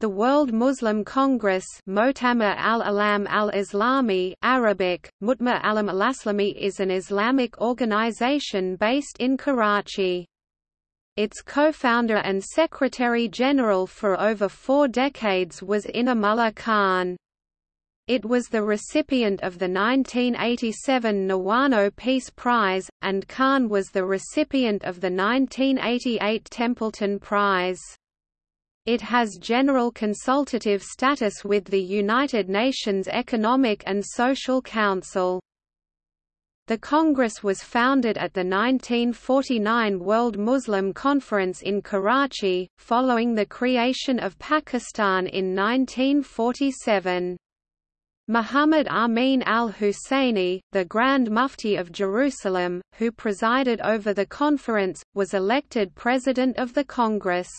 The World Muslim Congress al-Alam al-Islami Arabic, Mutma alam al-Aslami is an Islamic organization based in Karachi. Its co-founder and secretary-general for over four decades was Inamullah Khan. It was the recipient of the 1987 Niwano Peace Prize, and Khan was the recipient of the 1988 Templeton Prize. It has general consultative status with the United Nations Economic and Social Council. The Congress was founded at the 1949 World Muslim Conference in Karachi, following the creation of Pakistan in 1947. Muhammad Amin al-Husseini, the Grand Mufti of Jerusalem, who presided over the conference, was elected President of the Congress.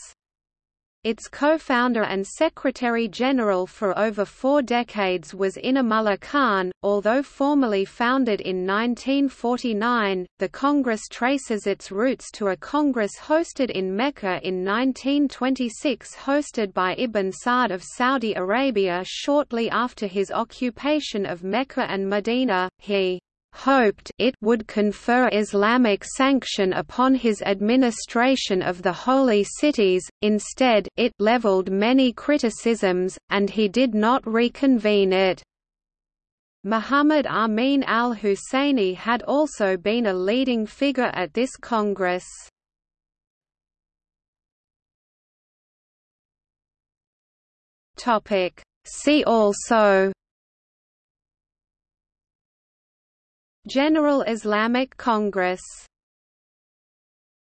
Its co-founder and secretary-general for over four decades was Inamullah Khan. Although formally founded in 1949, the Congress traces its roots to a congress hosted in Mecca in 1926 hosted by Ibn Saud of Saudi Arabia shortly after his occupation of Mecca and Medina. He hoped it would confer Islamic sanction upon his administration of the holy cities, instead it leveled many criticisms, and he did not reconvene it. Muhammad Amin al-Husseini had also been a leading figure at this Congress. See also General Islamic Congress